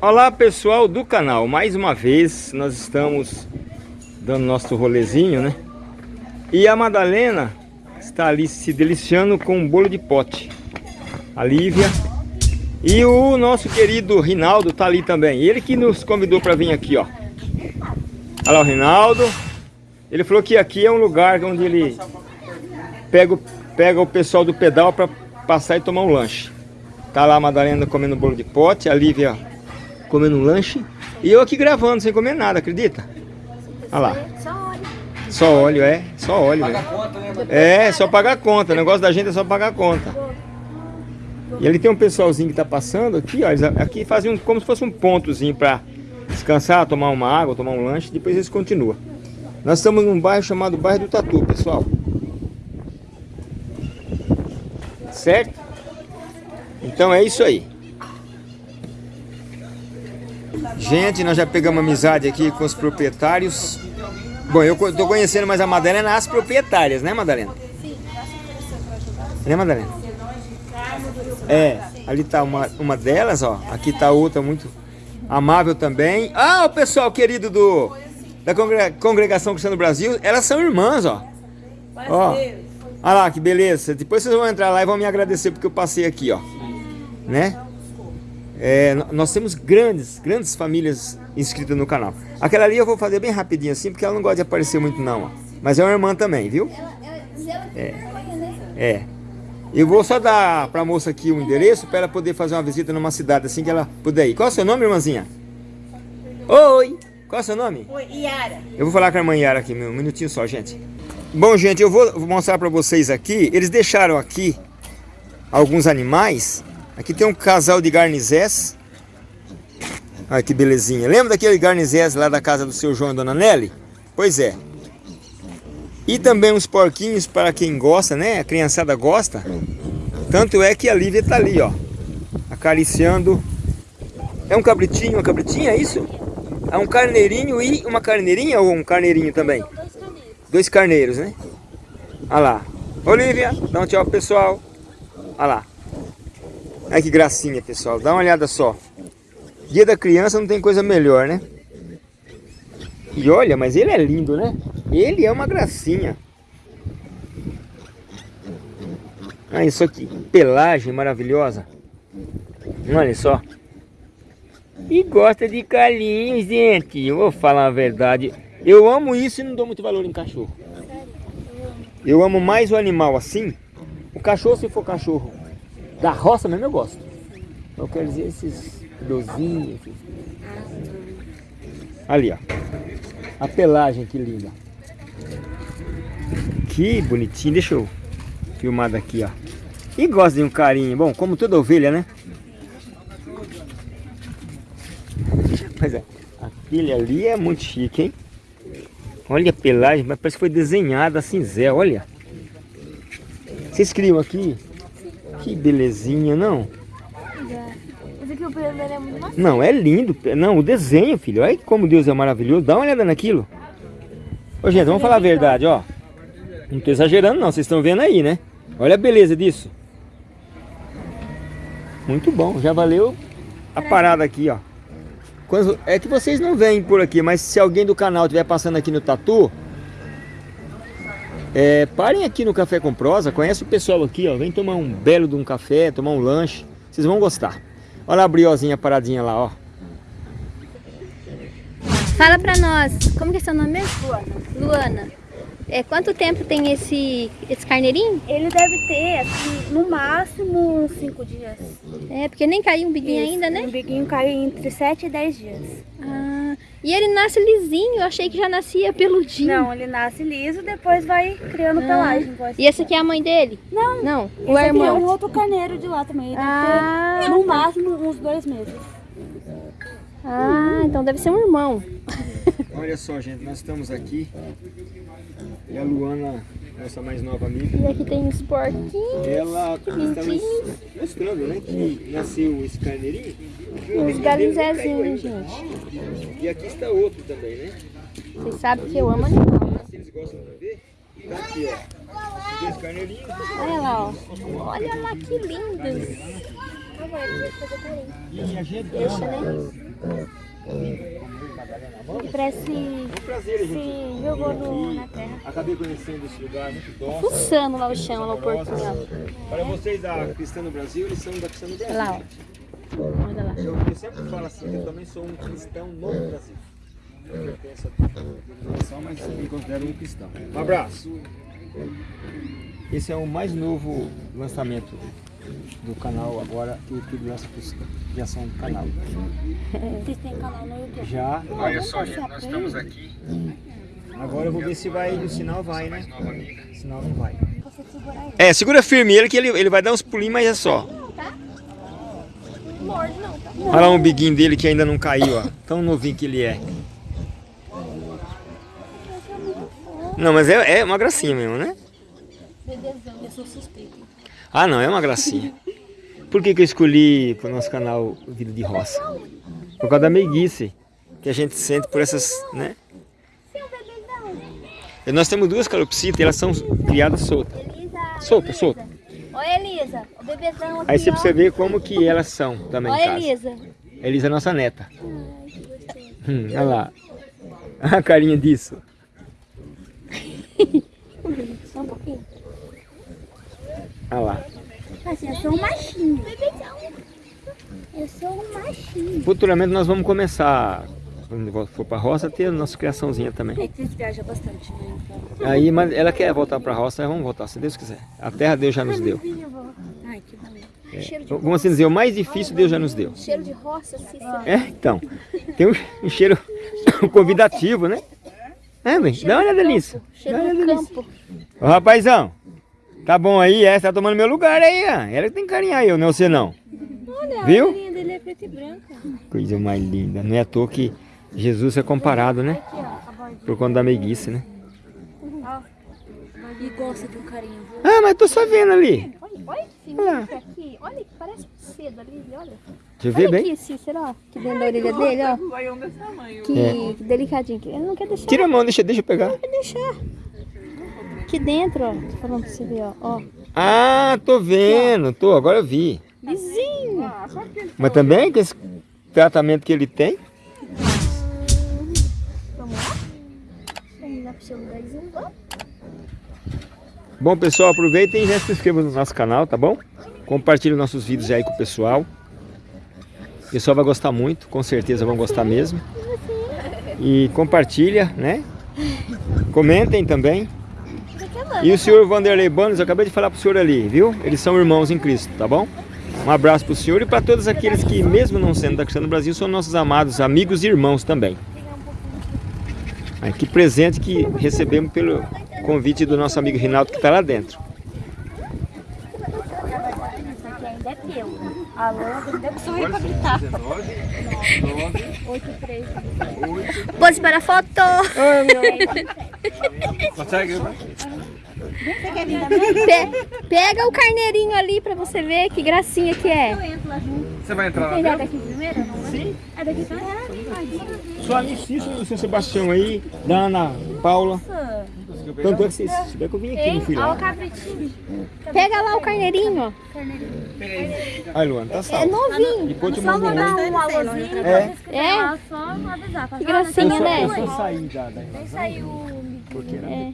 Olá pessoal do canal, mais uma vez nós estamos dando nosso rolezinho, né? E a Madalena está ali se deliciando com um bolo de pote. A Lívia e o nosso querido Rinaldo está ali também. Ele que nos convidou para vir aqui, ó. Olha lá o Rinaldo. Ele falou que aqui é um lugar onde ele pega, pega o pessoal do pedal para passar e tomar um lanche. Tá lá a Madalena comendo bolo de pote, a Lívia comendo um lanche. E eu aqui gravando sem comer nada, acredita? Olha lá. Só óleo. Só óleo, é. Só óleo. Paga né? conta, né? É, só pagar a conta. O negócio da gente é só pagar a conta. E ali tem um pessoalzinho que tá passando aqui, ó. Eles aqui fazem um, como se fosse um pontozinho para descansar, tomar uma água, tomar um lanche. Depois eles continuam. Nós estamos num bairro chamado Bairro do Tatu, pessoal. Certo? Então é isso aí. Gente, nós já pegamos amizade aqui com os proprietários. Bom, eu tô conhecendo mais a Madalena as proprietárias, né, Madalena? Sim, Né, Madalena? É, ali tá uma, uma delas, ó. Aqui tá outra muito amável também. Ah, o pessoal querido do da Congregação Cristã do Brasil, elas são irmãs, ó. Ó. Olha lá, que beleza. Depois vocês vão entrar lá e vão me agradecer porque eu passei aqui, ó. Né? É, nós temos grandes, grandes famílias inscritas no canal. Aquela ali eu vou fazer bem rapidinho assim, porque ela não gosta de aparecer muito não, ó. Mas é uma irmã também, viu? É. É. Eu vou só dar pra moça aqui o endereço para ela poder fazer uma visita numa cidade assim que ela puder ir. Qual é o seu nome, irmãzinha? Oi! Qual é o seu nome? Oi, Yara. Eu vou falar com a irmã Yara aqui, um minutinho só, gente. Bom, gente, eu vou mostrar pra vocês aqui. Eles deixaram aqui alguns animais Aqui tem um casal de garnizés. Olha que belezinha. Lembra daquele garnizés lá da casa do seu João e Dona Nelly? Pois é. E também uns porquinhos para quem gosta, né? A criançada gosta. Tanto é que a Lívia está ali, ó. Acariciando. É um cabritinho, uma cabritinha, é isso? É um carneirinho e uma carneirinha ou um carneirinho também? Dois carneiros, né? Olha lá. Olívia, dá um tchau pro pessoal. Olha lá. Olha que gracinha, pessoal. Dá uma olhada só. Dia da criança não tem coisa melhor, né? E olha, mas ele é lindo, né? Ele é uma gracinha. Olha só que pelagem maravilhosa. Olha só. E gosta de carinho, gente. Eu vou falar a verdade. Eu amo isso e não dou muito valor em cachorro. Eu amo mais o animal assim. O cachorro, se for cachorro da roça mesmo eu gosto. Eu quero dizer esses dozinhos. Ali, ó. A pelagem que linda. Que bonitinho. Deixa eu filmar daqui, ó. E gosta de um carinho. Bom, como toda ovelha, né? Mas é, aquele ali é muito chique, hein? Olha a pelagem, mas parece que foi desenhada assim, Zé, olha. Vocês criam aqui que belezinha, não? Esse aqui o pelo dele é muito macio. Não, é lindo. Não, o desenho, filho. Olha como Deus é maravilhoso. Dá uma olhada naquilo. Ô, gente, vamos falar a verdade, ó. Não tô exagerando, não. Vocês estão vendo aí, né? Olha a beleza disso. Muito bom. Já valeu a parada aqui, ó. É que vocês não vêm por aqui, mas se alguém do canal estiver passando aqui no Tatu, é, parem aqui no Café com Prosa, conhece o pessoal aqui, ó. Vem tomar um belo de um café, tomar um lanche. Vocês vão gostar. Olha a briozinha paradinha lá, ó. Fala pra nós, como que é seu nome mesmo? Luana. Luana. É, quanto tempo tem esse, esse carneirinho? Ele deve ter, assim, no máximo uns 5 dias. É, porque nem caiu um biguinho Isso, ainda, né? O biguinho caiu entre 7 e 10 dias. Ah. E ele nasce lisinho, eu achei que já nascia peludinho. Não, ele nasce liso, depois vai criando ah. pelagem. E esse aqui é a mãe dele? Não. Não, o irmão. é um outro carneiro de lá também. Ele ah. Ter, no máximo uns dois meses. Ah, então deve ser um irmão. Olha só, gente, nós estamos aqui e a Luana, nossa mais nova amiga. E aqui tem os porquinhos. Ela está mostrando, né, que nasceu esse carneirinho. Os galinzezinhos, gente. E aqui está outro também, né? Vocês sabem que eu amo animal. Se eles gostam de ver, tá aqui, ó. Dois carneirinhos. Olha lá, ó. Olha lá que lindos. Deixa, né? Que parece que É um prazer, gente. se jogou no, na terra. Acabei conhecendo esse lugar muito dócil. Fuçando lá o chão, lá o ó. Para vocês da Cristã no Brasil, eles são da Cristã no Brasil. Lá, ó. Olha lá. Eu, eu sempre falo assim, eu também sou um cristão no Brasil. Eu tenho essa denominação, mas me considero um cristão. Um abraço. Esse é o mais novo lançamento do canal agora que o YouTube lança criação do canal. Vocês têm canal no YouTube? Já. Olha só, gente, nós estamos aqui. Agora eu vou ver se vai, o sinal vai, né? O sinal não vai. É, segura firme ele que ele, ele vai dar uns pulinhos, mas é só. Morde não, tá? Olha lá um biguinho dele que ainda não caiu, ó. Tão novinho que ele é. Não, mas é, é uma gracinha mesmo, né? Eu sou suspeita. Ah, não, é uma gracinha. Por que, que eu escolhi para o nosso canal Vida de Roça? Por causa da meiguice que a gente sente por essas, né? E nós temos duas calopsitas e elas são criadas soltas. Elisa. Solta, solta. Oi, Elisa. O bebezão aqui, Aí você precisa ver como que elas são também casa. Elisa. Elisa é nossa neta. Hum, olha lá. A carinha disso. Só um pouquinho. Olha lá. Assim, eu sou um machinho. Eu sou um machinho. Futuramente nós vamos começar, quando for para a roça, ter a nossa criaçãozinha também. É que vocês viajam bastante, né? Então. Aí, mas ela quer voltar para a roça, vamos voltar, se Deus quiser. A terra Deus já nos deu. Ai, que bom. Cheiro de, Vamos assim dizer, o mais difícil Deus já nos deu. cheiro de roça, Cícero. É, então. Tem um, cheiro convidativo, né? É, bem, dá uma olhada nisso. Dá Cheiro uma do olhada nisso. campo. Ô rapazão, tá bom aí, é, você tá tomando meu lugar aí, ó. Ela que tem que carinhar eu, não é você não. Olha, Viu? a carinha dele é preta e branca. Coisa mais linda. Não é à toa que Jesus é comparado, né? Aqui, ó. Por conta da meiguice, né? E gosta de um carinho? Ah, mas tô só vendo ali. Olha, olha que fininho que é aqui. Olha que parece cedo ali, olha. Deixa eu ver Olha bem. aqui, Cícero, ó. Que dentro da orelha dele, ó. Que, que delicadinho. Ele não quer deixar. É. Tira a mão, deixa, deixa eu pegar. Não quer deixar. Aqui dentro, ó. Tô falando pra você ver, ó. ó. Ah, tô vendo, tô, agora eu vi. Vizinho. Mas também com esse tratamento que ele tem. Vamos lá? Vamos lá pro seu lugarzinho. Ó. Bom, pessoal, aproveitem e já se inscrevam no nosso canal, tá bom? Compartilhem nossos vídeos aí com o pessoal. O pessoal vai gostar muito, com certeza vão gostar mesmo. E compartilha, né? Comentem também. E o senhor Vanderlei Banos, eu acabei de falar pro senhor ali, viu? Eles são irmãos em Cristo, tá bom? Um abraço pro senhor e para todos aqueles que, mesmo não sendo da Cristiano Brasil, são nossos amados amigos e irmãos também. Ai, que presente que recebemos pelo convite do nosso amigo Rinaldo que está lá dentro. Isso aqui ainda é teu. A deve pra gritar. 8, 3, Pose para a foto. Consegue? Você quer vir também? Pe- pega o carneirinho ali pra você ver que gracinha que é. Eu entro lá junto. Você vai entrar Você já é daqui primeiro? Sim. É daqui primeiro? Sua amicíssima do seu Sebastião aí, da Ana Paula. Tanto é que vocês souberam que eu vim aqui, não fui Olha o lá. cabritinho. Pega lá o carneirinho, ó. Ai, Luana, tá É salvo. novinho. Depois te Só mando um um alôzinho. É. É? Só avisar. Que gracinha, Eu né? só Nem saiu o porque era É.